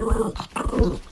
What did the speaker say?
¡Aplausos!